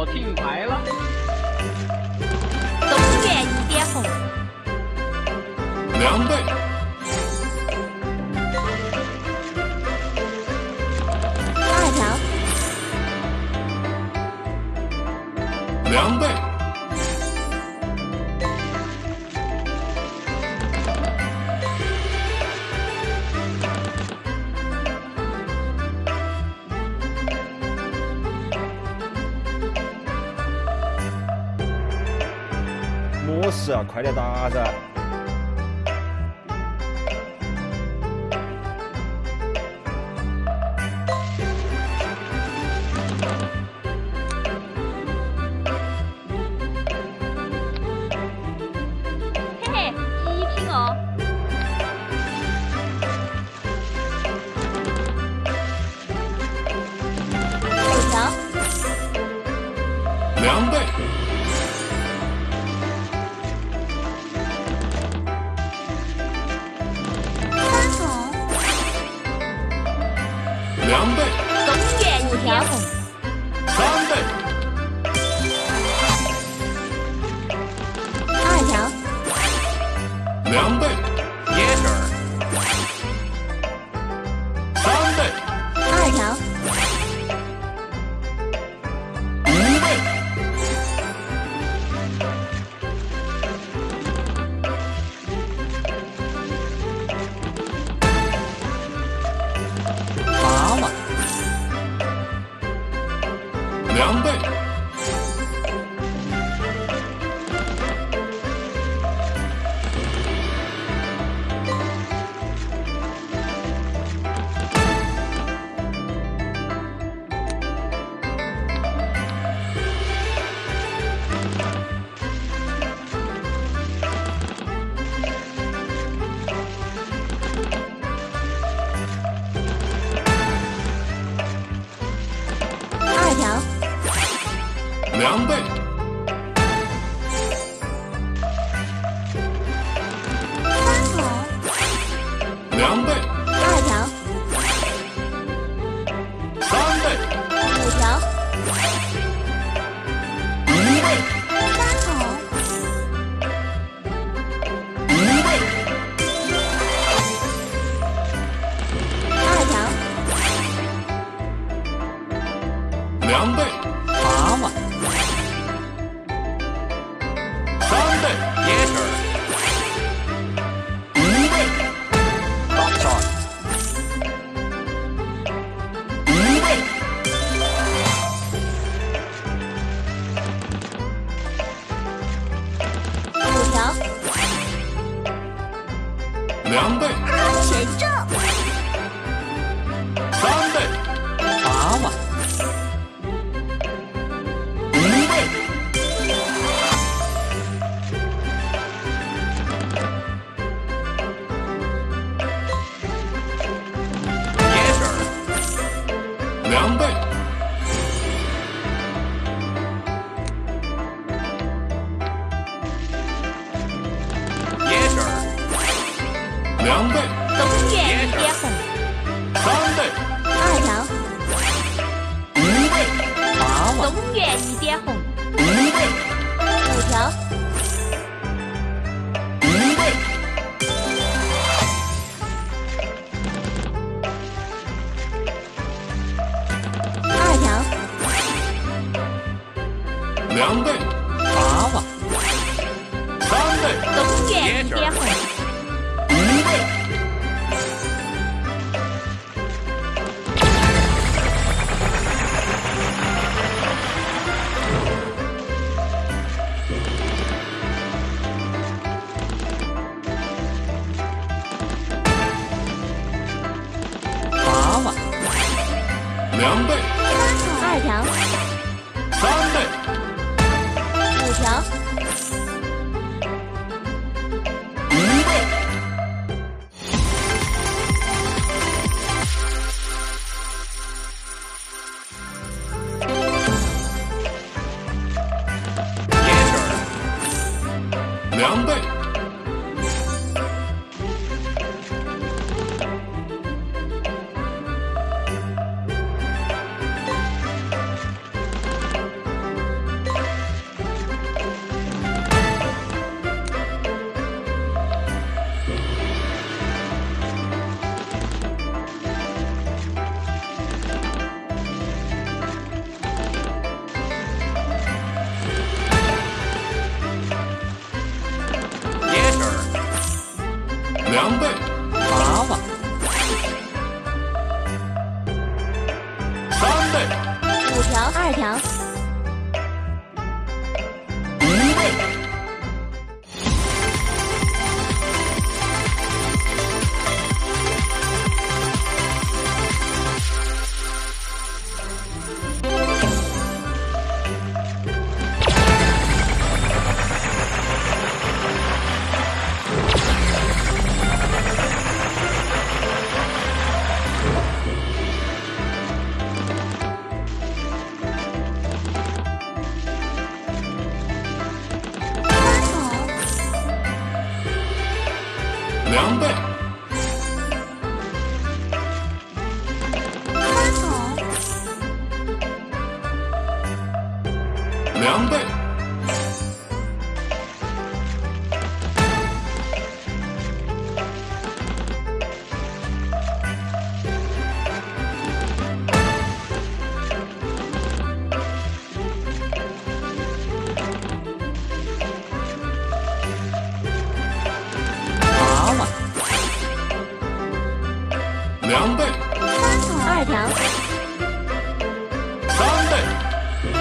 我听牌了。东园一点红，两倍，事啊？快点打噻！嘿嘿，极品哦。五条，两倍，两倍，两倍，东园一点红，三倍，二条，五倍，八万，东园一点红，五倍，五条，两倍，二条，三倍，五条，五倍，也是。两倍，两倍，二条，两倍，条，三倍，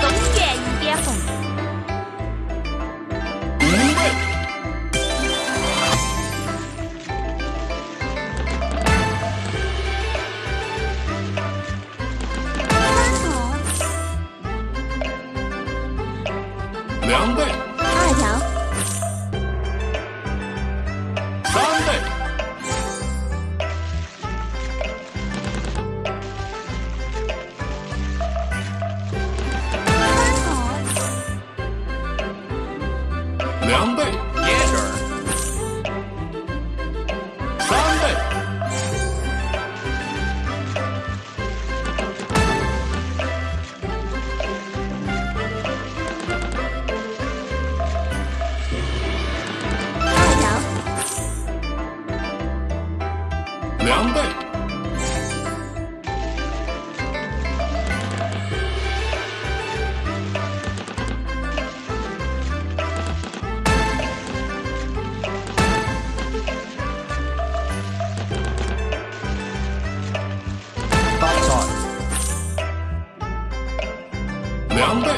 东园一点红，五倍，两倍，二条，两倍，发财，两倍，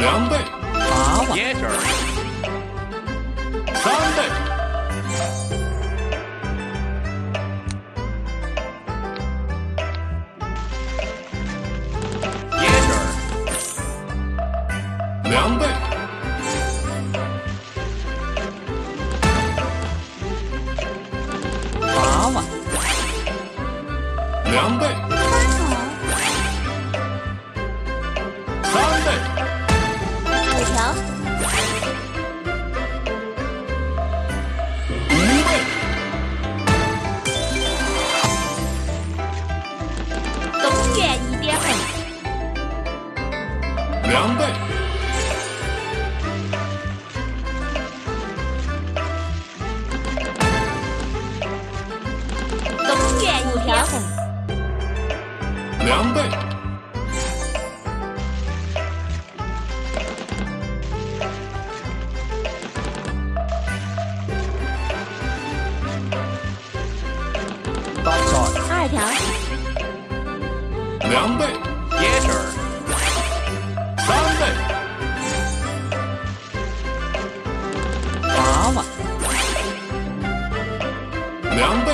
两倍，八万，Yes, sir. 三倍，Yes, sir. 两倍，八万，两倍，两倍，二条，两倍，Yes, 三倍，娃娃，两倍，